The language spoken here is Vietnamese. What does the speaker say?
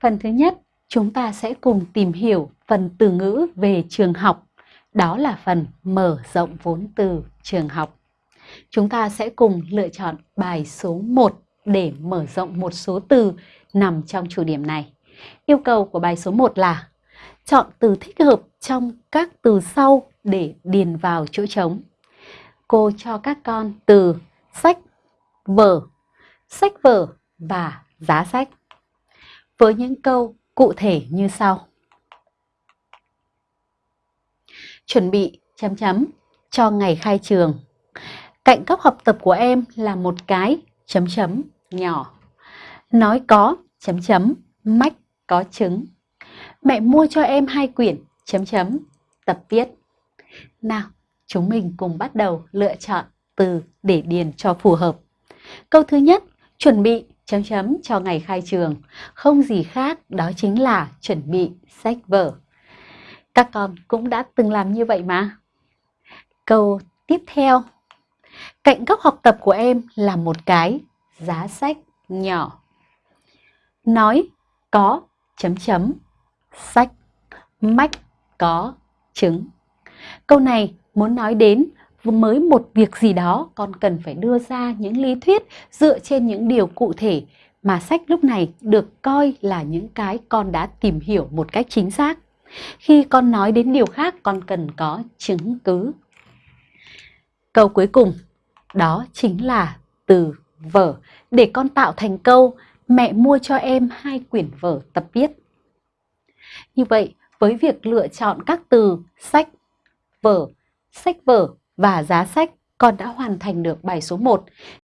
Phần thứ nhất, chúng ta sẽ cùng tìm hiểu phần từ ngữ về trường học. Đó là phần mở rộng vốn từ trường học. Chúng ta sẽ cùng lựa chọn bài số 1 để mở rộng một số từ nằm trong chủ điểm này. Yêu cầu của bài số 1 là chọn từ thích hợp trong các từ sau để điền vào chỗ trống. Cô cho các con từ sách, vở, sách vở và giá sách. Với những câu cụ thể như sau. Chuẩn bị chấm chấm cho ngày khai trường. Cạnh góc học tập của em là một cái chấm chấm nhỏ. Nói có chấm chấm mách có trứng. Mẹ mua cho em hai quyển chấm chấm tập viết. Nào, chúng mình cùng bắt đầu lựa chọn từ để điền cho phù hợp. Câu thứ nhất, chuẩn bị chấm chấm cho ngày khai trường. Không gì khác, đó chính là chuẩn bị sách vở. Các con cũng đã từng làm như vậy mà. Câu tiếp theo. Cạnh góc học tập của em là một cái giá sách nhỏ. Nói có chấm chấm, sách mách có trứng. Câu này muốn nói đến mới một việc gì đó con cần phải đưa ra những lý thuyết dựa trên những điều cụ thể mà sách lúc này được coi là những cái con đã tìm hiểu một cách chính xác. Khi con nói đến điều khác con cần có chứng cứ. Câu cuối cùng đó chính là từ vở để con tạo thành câu mẹ mua cho em hai quyển vở tập viết. Như vậy, với việc lựa chọn các từ sách, vở, sách vở và giá sách, con đã hoàn thành được bài số 1.